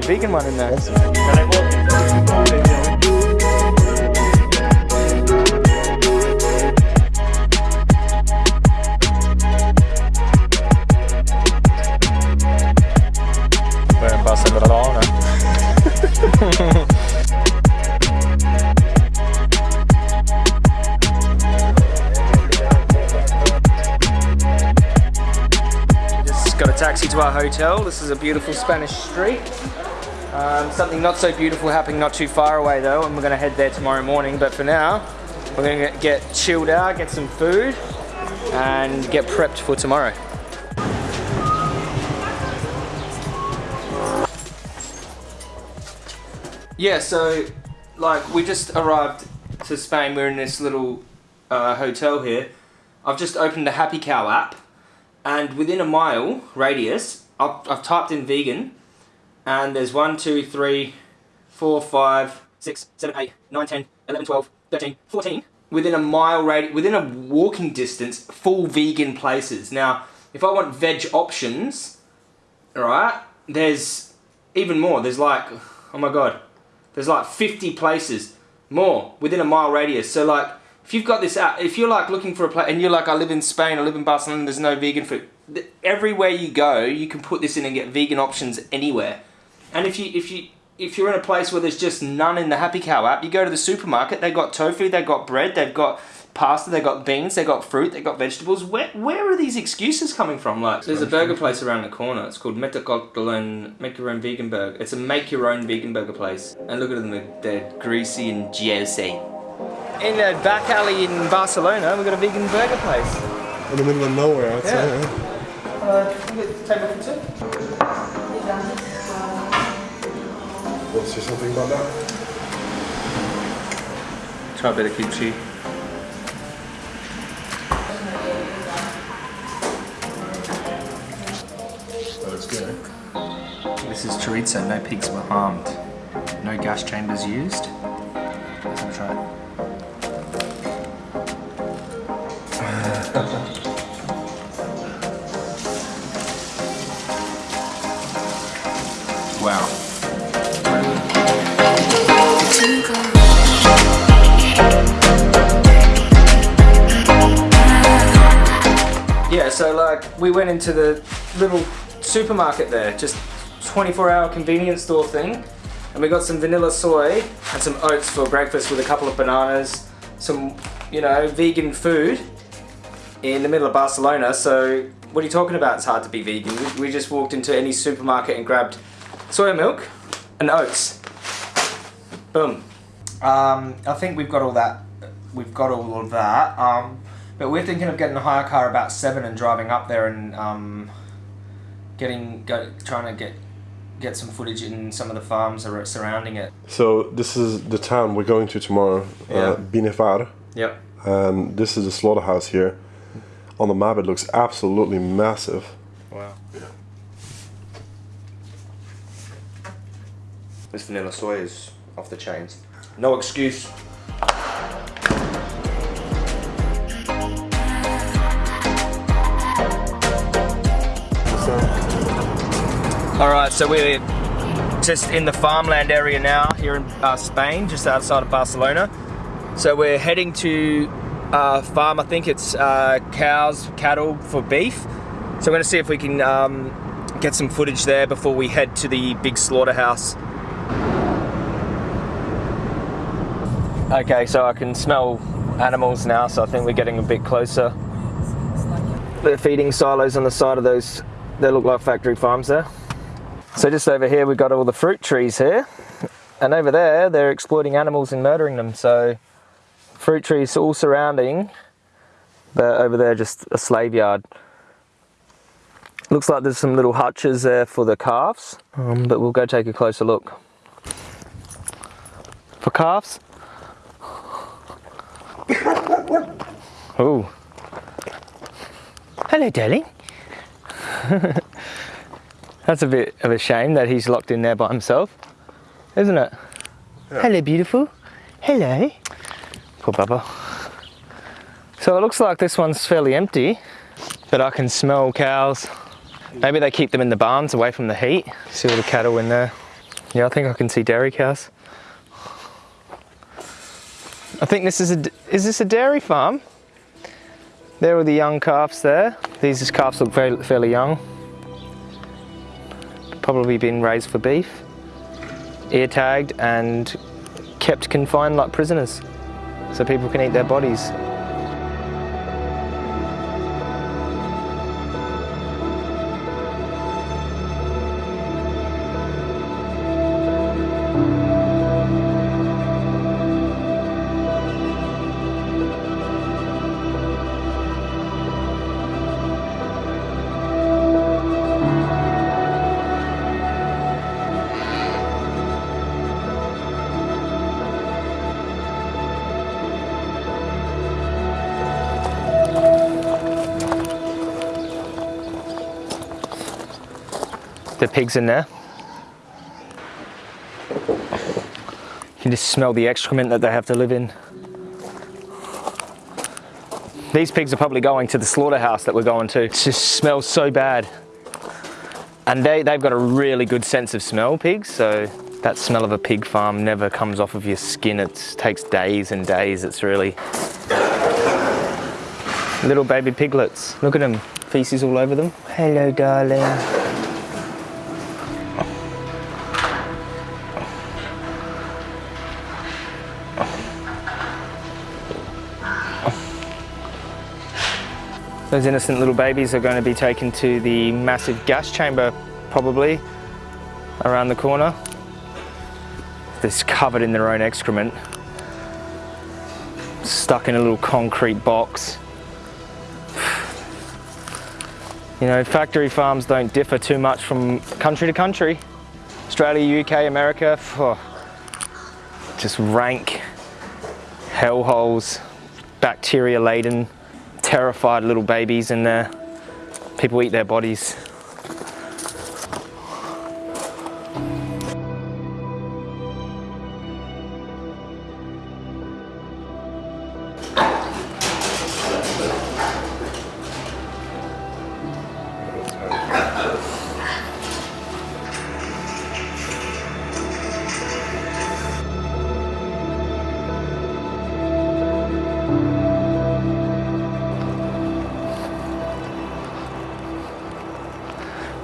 vegan one in there. We're our hotel. This is a beautiful Spanish street. Um, something not so beautiful happening not too far away though, and we're going to head there tomorrow morning. But for now, we're going to get chilled out, get some food, and get prepped for tomorrow. Yeah, so like we just arrived to Spain. We're in this little uh, hotel here. I've just opened the Happy Cow app, and within a mile radius, I've, I've typed in vegan, and there's 1, 2, 3, 4, 5, 6, 7, 8, 9, 10, 11, 12, 13, 14. Within a mile radius, within a walking distance, full vegan places. Now, if I want veg options, alright, there's even more. There's like, oh my god, there's like 50 places more within a mile radius. So like, if you've got this app, if you're like looking for a place, and you're like, I live in Spain, I live in Barcelona, there's no vegan food. Th- Everywhere you go, you can put this in and get vegan options anywhere. And if you if you if you're in a place where there's just none in the Happy Cow app, you go to the supermarket. They've got tofu, they've got bread, they've got pasta, they've got beans, they've got fruit, they've got vegetables. Where where are these excuses coming from? Like, there's a burger place around the corner. It's called Metacoctelon Make Your Own Vegan Burger. It's a make your own vegan burger place. And look at them, they're greasy and juicy. In a back alley in Barcelona, we've got a vegan burger place. In the middle of nowhere, I'd say. Yeah. Yeah. Uh, can we get the table for two? Want to say something about that? Try a bit of kimchi. That looks good. This is chorizo, no pigs were harmed. No gas chambers used. Let's try it. Wow. Yeah, so like we went into the little supermarket there, just 24 hour convenience store thing, and we got some vanilla soy and some oats for breakfast with a couple of bananas, some, you know, vegan food in the middle of Barcelona. So, what are you talking about? It's hard to be vegan. We, we just walked into any supermarket and grabbed soy milk and oats. Boom. Um, I think we've got all that. We've got all of that. Um, but we're thinking of getting a hire car about seven and driving up there and um, getting go, trying to get get some footage in some of the farms that are surrounding it. So this is the town we're going to tomorrow, Yeah. uh, Binefar, Yep. and this is the slaughterhouse here. On the map, it looks absolutely massive. Wow. This vanilla soy is off the chains. No excuse. Alright, so we're just in the farmland area now here in uh, Spain, just outside of Barcelona. So we're heading to a farm, I think it's uh, cows, cattle for beef. So we're to see if we can um, get some footage there before we head to the big slaughterhouse. Okay, so I can smell animals now, so I think we're getting a bit closer. The feeding silos on the side of those, they look like factory farms there. So just over here we've got all the fruit trees here. And over there they're exploiting animals and murdering them. So fruit trees all surrounding, but over there just a slave yard. Looks like there's some little hutches there for the calves, um, but we'll go take a closer look. For calves? Oh. Hello, darling. That's a bit of a shame that he's locked in there by himself, isn't it? Hello, beautiful. Hello. Poor Bubba. So it looks like this one's fairly empty, but I can smell cows. Maybe they keep them in the barns away from the heat. See all the cattle in there. Yeah, I think I can see dairy cows. I think this is a, is this a dairy farm? There are the young calves there. These calves look very, fairly young. Probably been raised for beef. Ear tagged and kept confined like prisoners. So people can eat their bodies. The pigs in there. You can just smell the excrement that they have to live in. These pigs are probably going to the slaughterhouse that we're going to. It just smells so bad. And they, they've got a really good sense of smell, pigs, so that smell of a pig farm never comes off of your skin. It takes days and days. It's really... Little baby piglets. Look at them. Feces all over them. Hello, darling. Those innocent little babies are going to be taken to the massive gas chamber, probably, around the corner. They're covered in their own excrement. Stuck in a little concrete box. You know, factory farms don't differ too much from country to country. Australia, UK, America, oh, just rank hellholes, bacteria laden terrified little babies and uh, people eat their bodies.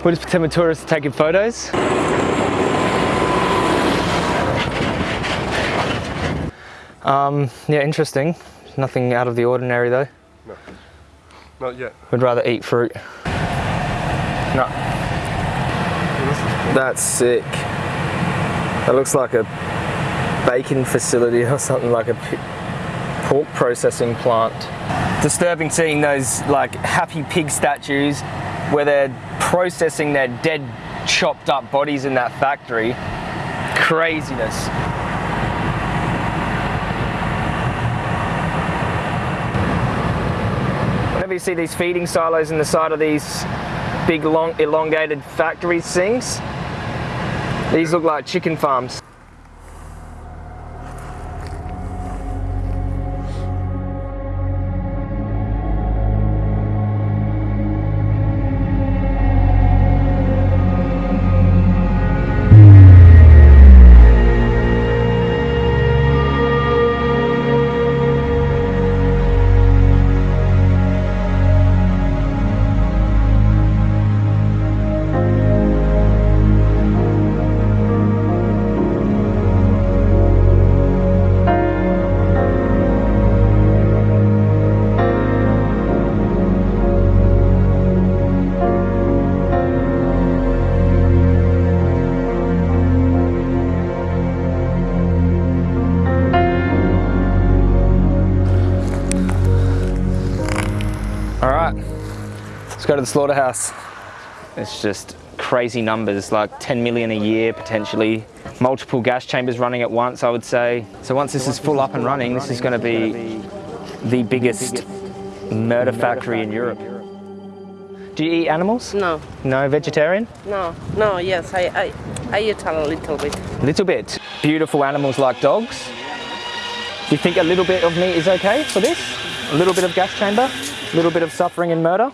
We're just pretending tourists taking photos. Um, yeah, interesting. Nothing out of the ordinary though. No, not yet. We'd rather eat fruit. No. That's sick. That looks like a bacon facility or something like a pork processing plant. Disturbing seeing those like happy pig statues where they're processing their dead, chopped up bodies in that factory. Craziness. Whenever you see these feeding silos in the side of these big long elongated factory things, these look like chicken farms. Let's go to the slaughterhouse. It's just crazy numbers, like 10 million a year potentially. Multiple gas chambers running at once, I would say. So once this is full up and running, this is going to be the biggest murder factory in Europe. Do you eat animals? No. No, vegetarian? No, no, yes, I, I, I eat a little bit. Little bit. Beautiful animals like dogs. Do you think a little bit of meat is okay for this? A little bit of gas chamber? A little bit of suffering and murder?